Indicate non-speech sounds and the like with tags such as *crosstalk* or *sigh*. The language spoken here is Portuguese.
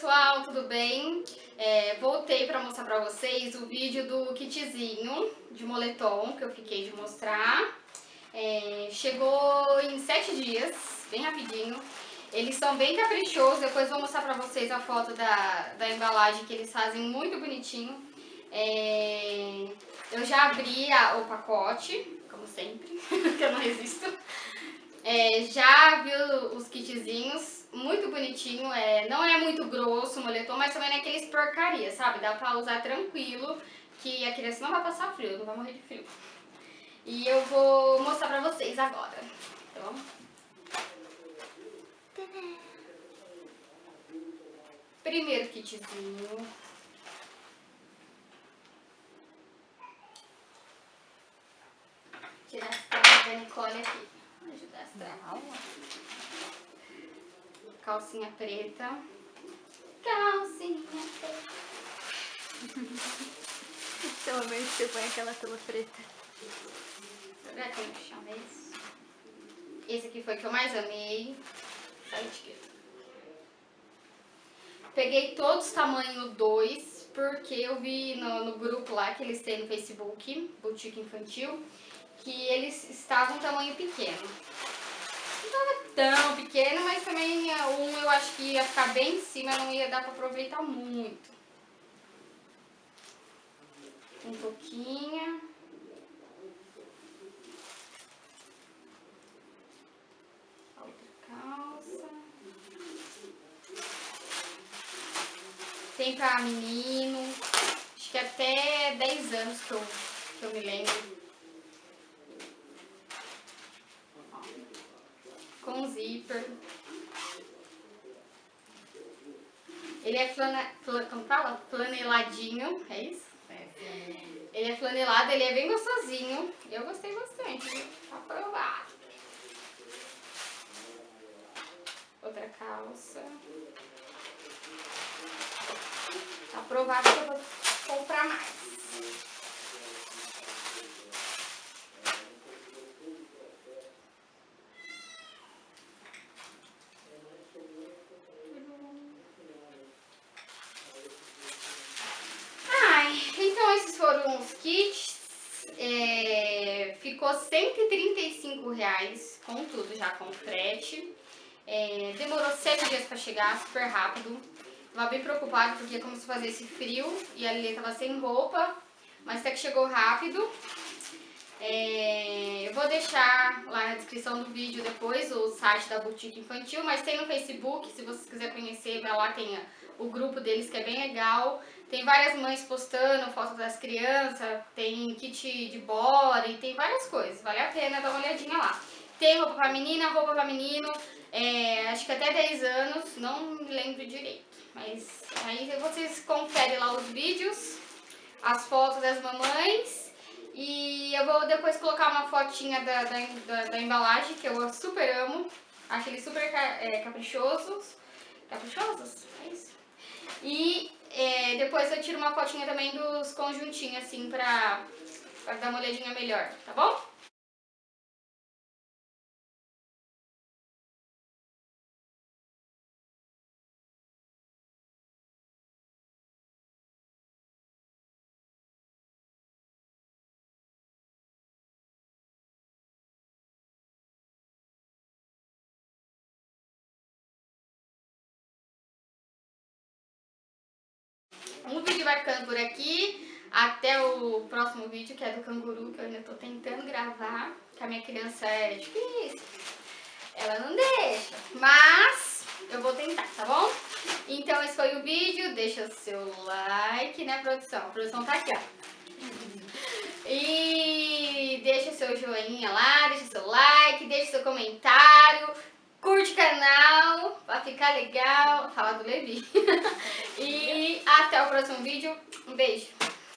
pessoal, tudo bem? É, voltei para mostrar para vocês o vídeo do kitzinho de moletom que eu fiquei de mostrar. É, chegou em 7 dias, bem rapidinho. Eles são bem caprichosos, depois vou mostrar para vocês a foto da, da embalagem que eles fazem muito bonitinho. É, eu já abri a, o pacote, como sempre, *laughs* que eu não resisto. É, já vi os kitzinhos, muito bonitinho, é, não é muito grosso o moletom, mas também não é aqueles porcaria, sabe? Dá pra usar tranquilo, que a criança não vai passar frio, não vai morrer de frio. E eu vou mostrar pra vocês agora, então... Primeiro kitzinho. Tirar as da Nicole aqui. Calcinha preta. Calcinha preta. *laughs* Pelo menos você põe aquela tela preta. Será que eu chamo esse? Esse aqui foi o que eu mais amei. A etiqueta. Peguei todos tamanho 2, porque eu vi no, no, grupo lá que eles têm no Facebook, Boutique Infantil, que eles estavam tamanho pequeno tão pequeno, mas também um eu acho que ia ficar bem em cima, não ia dar pra aproveitar muito. Um pouquinho. Tem pra menino, acho que até 10 anos que eu, que eu me lembro. Com zíper. Ele é flana, flan, como fala? flaneladinho, é isso? É. Ele é flanelado, ele é bem gostosinho. Eu gostei bastante, viu? Aprovado. Outra calça. Aprovado que eu vou comprar mais. Ficou 135 reais com tudo já, com frete. É, demorou 7 dias pra chegar, super rápido. Tava bem preocupado porque como se fazer esse frio e a Lili tava sem roupa, mas até que chegou rápido. É, eu vou deixar lá na descrição do vídeo depois o site da Boutique Infantil, mas tem no Facebook, se vocês quiserem conhecer, vai lá, tem o grupo deles que é bem legal. Tem várias mães postando fotos das crianças, tem kit de body, tem várias coisas, vale a pena dar uma olhadinha lá. Tem roupa pra menina, roupa pra menino, é, acho que até 10 anos, não lembro direito. Mas aí vocês conferem lá os vídeos, as fotos das mamães e eu vou depois colocar uma fotinha da, da, da, da embalagem, que eu super amo. Acho eles super é, caprichosos. Caprichosos? É isso. E é, depois eu tiro uma fotinha também dos conjuntinhos, assim, pra, pra dar uma olhadinha melhor, tá bom? Vai ficando por aqui. Até o próximo vídeo, que é do canguru, que eu ainda tô tentando gravar. Que a minha criança é difícil. Ela não deixa. Mas eu vou tentar, tá bom? Então esse foi o vídeo. Deixa o seu like, né, produção? A produção tá aqui, ó. *laughs* E deixa o seu joinha lá, deixa o seu like, deixa o seu comentário curte o canal ficar legal, falar do Levi. *laughs* e até o próximo vídeo. Um beijo.